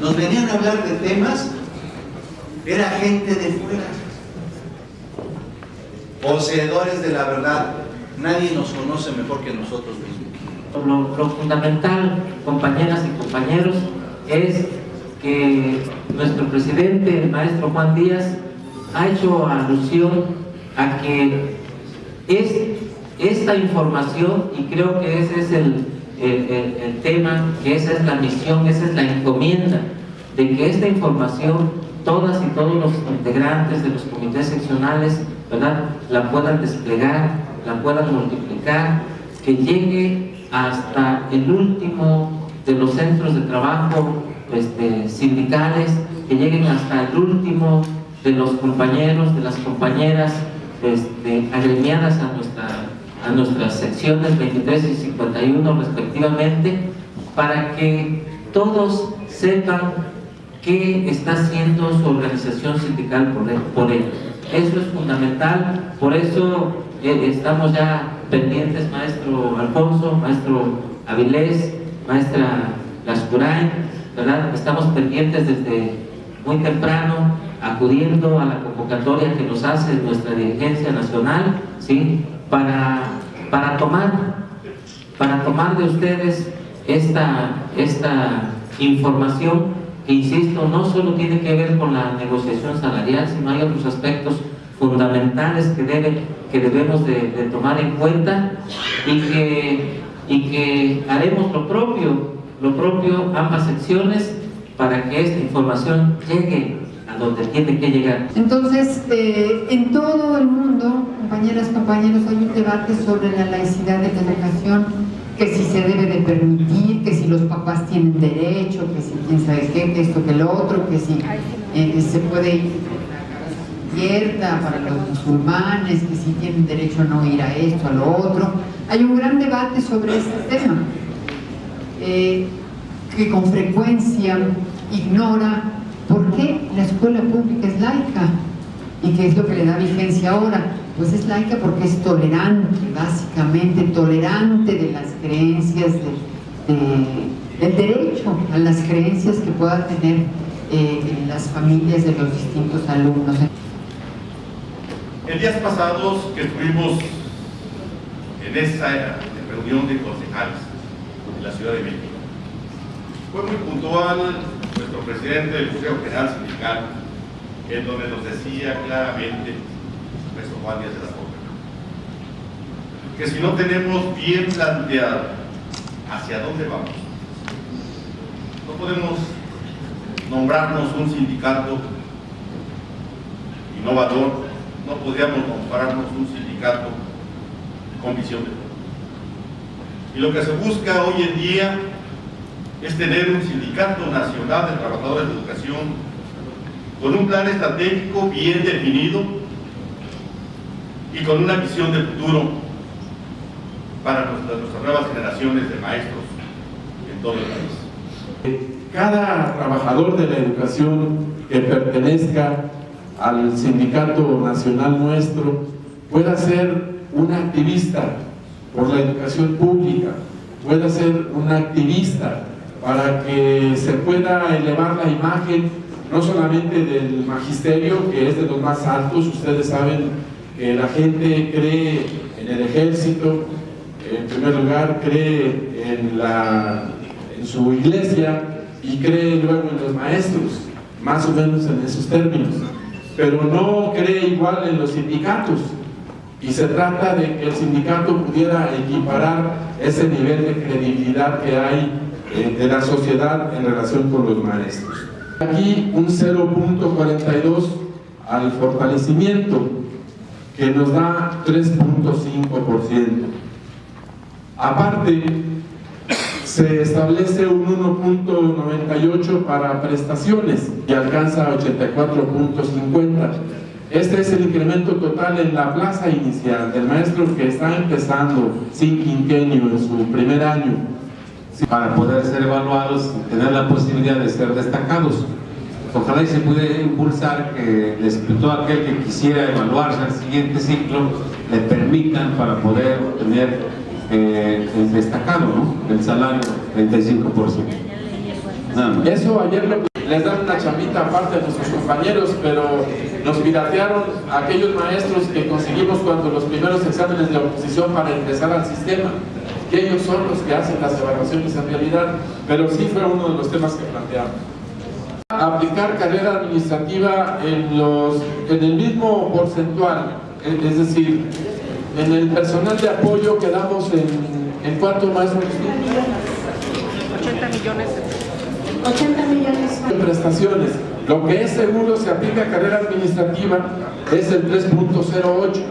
nos venían a hablar de temas era gente de fuera, poseedores de la verdad. Nadie nos conoce mejor que nosotros mismos. Lo, lo fundamental, compañeras y compañeros, es que nuestro presidente, el maestro Juan Díaz, ha hecho alusión a que es esta información, y creo que ese es el, el, tema, que esa es la misión, esa es la encomienda, de que esta información, todas y todos los integrantes de los comités seccionales, ¿verdad?, la puedan desplegar, la puedan multiplicar, que llegue hasta el último de los centros de trabajo este, sindicales, que lleguen hasta el último de los compañeros, de las compañeras este, agremiadas a, nuestra, a nuestras secciones 23 y 51 respectivamente, para que todos sepan qué está haciendo su organización sindical por, ellos. Eso es fundamental, por eso eh, estamos ya pendientes, maestro Alfonso, maestro Avilés, maestra Lascurain, ¿verdad? Estamos pendientes desde muy temprano, acudiendo a la convocatoria que nos hace nuestra dirigencia nacional, ¿sí? Para, para tomar, para tomar de ustedes esta, esta información que, insisto, no solo tiene que ver con la negociación salarial, sino hay otros aspectos fundamentales que, debe, que debemos de, tomar en cuenta y que, y que haremos lo propio, lo propio ambas secciones para que esta información llegue donde tiene que llegar. Entonces, eh, en todo el mundo, compañeras, compañeros, hay un debate sobre la laicidad de la educación, que si se debe de permitir, que si los papás tienen derecho, que si quién sabe qué, que esto, que lo otro, que si eh, se puede ir abierta para los musulmanes, que si tienen derecho a no ir a esto, a lo otro. Hay un gran debate sobre este tema, eh, que con frecuencia ignora por qué la escuela pública es laica y qué es lo que le da vigencia ahora. Pues es laica porque es tolerante, básicamente, tolerante de las creencias, de, de, del derecho a las creencias que puedan tener eh, las familias de los distintos alumnos. En días pasados que estuvimos en esa reunión de concejales en la Ciudad de México, fue muy puntual nuestro presidente del Consejo General Sindical, en donde nos decía claramente, nuestro Juan Díaz de la Coca, que si no tenemos bien planteado hacia dónde vamos, no podemos nombrarnos un sindicato innovador, no podríamos nombrarnos un sindicato con visión de futuro. Y lo que se busca hoy en día es tener un sindicato nacional de trabajadores de educación con un plan estratégico bien definido y con una visión de futuro para nuestras, nuestras nuevas generaciones de maestros en todo el país. Cada trabajador de la educación que pertenezca al sindicato nacional nuestro pueda ser un activista por la educación pública, pueda ser un activista para que se pueda elevar la imagen no solamente del magisterio, que es de los más altos, ustedes saben que la gente cree en el ejército, en primer lugar cree en, la, en su iglesia y cree luego en los maestros, más o menos en esos términos, pero no cree igual en los sindicatos. Y se trata de que el sindicato pudiera equiparar ese nivel de credibilidad que hay de la sociedad en relación con los maestros. Aquí un 0.42 al fortalecimiento que nos da 3.5%. Aparte, se establece un 1.98 para prestaciones y alcanza 84.50. Este es el incremento total en la plaza inicial del maestro que está empezando sin quinquenio en su primer año para poder ser evaluados y tener la posibilidad de ser destacados. Ojalá y se pudiera impulsar que todo aquel que quisiera evaluarse al siguiente ciclo le permitan para poder obtener eh, el destacado, el salario 35%. Nada más. Eso ayer les dan una chambita aparte a nuestros compañeros, pero nos piratearon aquellos maestros que conseguimos cuando los primeros exámenes de oposición para ingresar al sistema, que ellos son los que hacen las evaluaciones en realidad, pero sí fue uno de los temas que planteamos. Aplicar carrera administrativa en, los, en el mismo porcentual, es es decir, en el personal de apoyo quedamos en, en cuánto más 80 millones. 80 millones. de prestaciones. Lo que es seguro se aplica a carrera administrativa es el 3.08.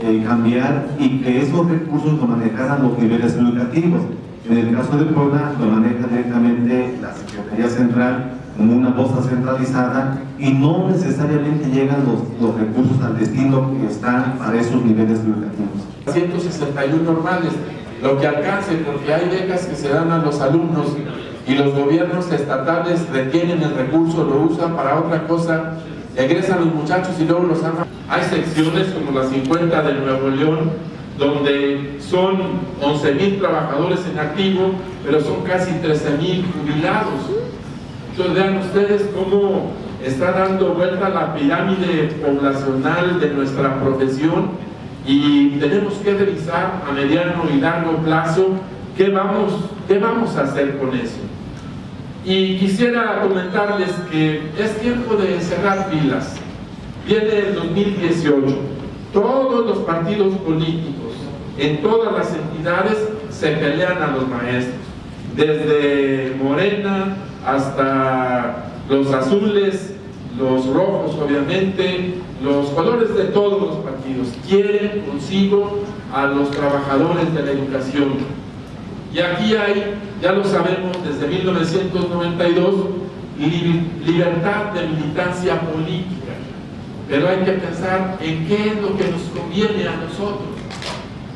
eh, cambiar y que esos recursos lo manejaran los niveles educativos. En el caso de Puebla lo maneja directamente la Secretaría Central como una bolsa centralizada y no necesariamente llegan los, los recursos al destino que están para esos niveles educativos. 161 normales, lo que alcance, porque hay becas que se dan a los alumnos y los gobiernos estatales retienen el recurso, lo usan para otra cosa, egresan los muchachos y luego los aman. Hay secciones como la 50 de Nuevo León, donde son 11 mil trabajadores en activo, pero son casi 13 mil jubilados. Entonces vean ustedes cómo está dando vuelta la pirámide poblacional de nuestra profesión y tenemos que revisar a mediano y largo plazo qué vamos, qué vamos a hacer con eso. Y quisiera comentarles que es tiempo de cerrar filas. Viene el 2018. Todos los partidos políticos en todas las entidades se pelean a los maestros. Desde Morena hasta los azules, los rojos obviamente, los colores de todos los partidos. Quieren consigo a los trabajadores de la educación. Y aquí hay, ya lo sabemos, desde 1992, li- libertad de militancia política. Pero hay que pensar en qué es lo que nos conviene a nosotros,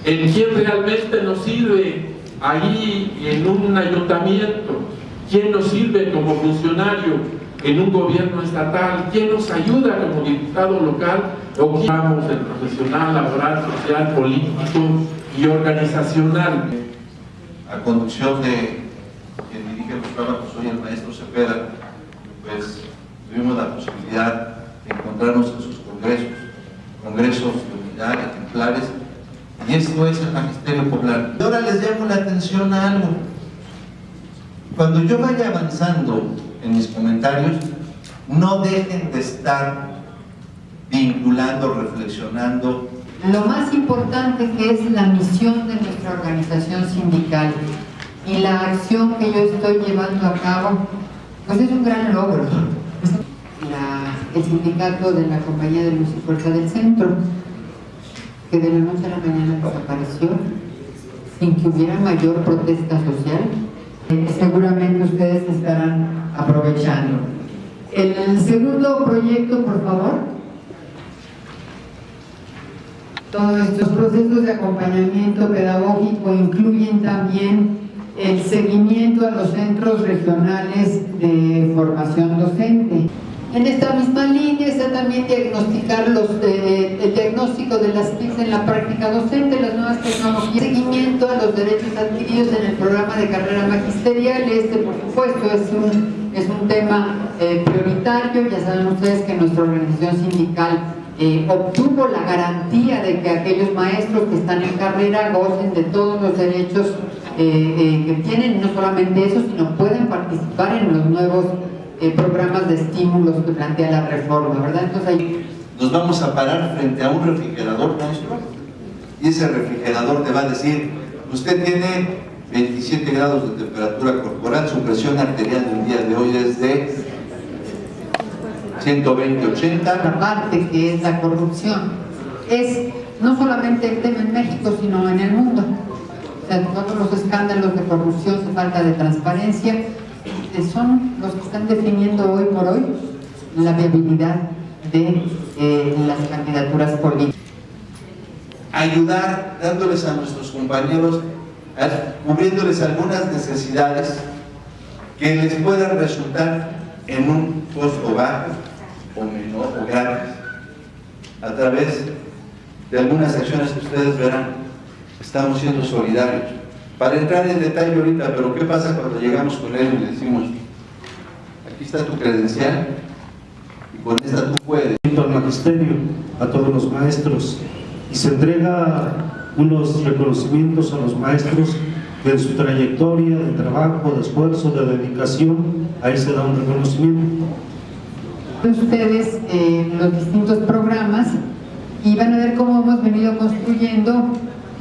en quién realmente nos sirve ahí en un ayuntamiento, quién nos sirve como funcionario en un gobierno estatal, quién nos ayuda como diputado local o quién vamos el profesional, laboral, social, político y organizacional. a conducción de quien dirige los trabajos hoy, el maestro Cepeda, pues tuvimos la posibilidad de encontrarnos en sus congresos, congresos de unidad, ejemplares, esto es el magisterio popular. Y ahora les llamo la atención a algo. Cuando yo vaya avanzando en mis comentarios, no dejen de estar vinculando, reflexionando Lo más importante que es la misión de nuestra organización sindical y la acción que yo estoy llevando a cabo, pues es un gran logro. El sindicato de la Compañía de Luz y Fuerza del Centro, de la noche a la mañana desapareció, sin que hubiera mayor protesta social, eh, seguramente ustedes estarán aprovechando. El segundo proyecto, por favor. Todos estos procesos de acompañamiento pedagógico incluyen también el seguimiento a los centros regionales de formación docente. En esta misma línea está también diagnosticar los, eh, el diagnóstico de las TICs en la práctica docente, las nuevas tecnologías, seguimiento a los derechos adquiridos en el programa de carrera magisterial. Este, por supuesto, es un, es un tema eh, prioritario. Ya saben ustedes que nuestra organización sindical eh, obtuvo la garantía de que aquellos maestros que están en carrera gocen de todos los derechos eh, que tienen, no solamente eso, sino pueden participar en los nuevos eh, programas de estímulos que plantea la reforma, ¿verdad? Entonces ahí nos vamos a parar frente a un refrigerador, maestro, y ese refrigerador te va a decir, usted tiene 27 grados de temperatura corporal, su presión arterial del día de hoy es de 120-80, la parte que es la corrupción es no solamente el tema en México, sino en el mundo. O sea, todos los escándalos de corrupción, de falta de transparencia, eh, son los que están definiendo hoy por hoy la viabilidad de eh, las candidaturas políticas. ayudar dándoles a nuestros compañeros, cubriéndoles algunas necesidades que les puedan resultar en un costo bajo o menor o gratis a través de algunas acciones que ustedes verán. Estamos siendo solidarios. Para entrar en detalle ahorita, pero ¿qué pasa cuando llegamos con él y le decimos, aquí está tu credencial y con esta tú puedes. al magisterio, a todos los maestros y se entrega unos reconocimientos a los maestros que en su trayectoria de trabajo, de esfuerzo, de dedicación, ahí se da un reconocimiento. Ustedes eh, los distintos programas y van a ver cómo hemos venido construyendo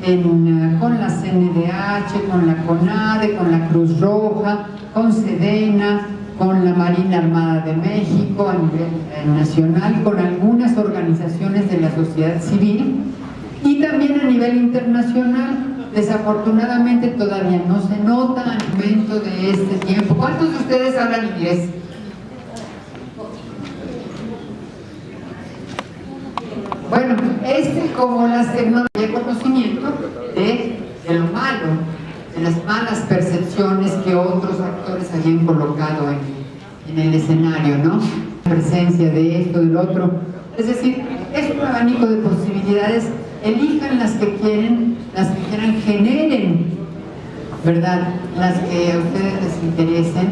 con la CNDH, con la CONADE, con la Cruz Roja, con SEDENA, con la Marina Armada de México a nivel eh, nacional, con algunas organizaciones de la sociedad civil y también a nivel internacional. Desafortunadamente todavía no se nota al momento de este tiempo. ¿Cuántos de ustedes hablan inglés? Este como las tecnologías de conocimiento de, lo malo, de las malas percepciones que otros actores habían colocado en, en el escenario, ¿no? La presencia de esto, del otro. Es decir, es un abanico de posibilidades. Elijan las que quieren, las que quieran, generen, ¿verdad? Las que a ustedes les interesen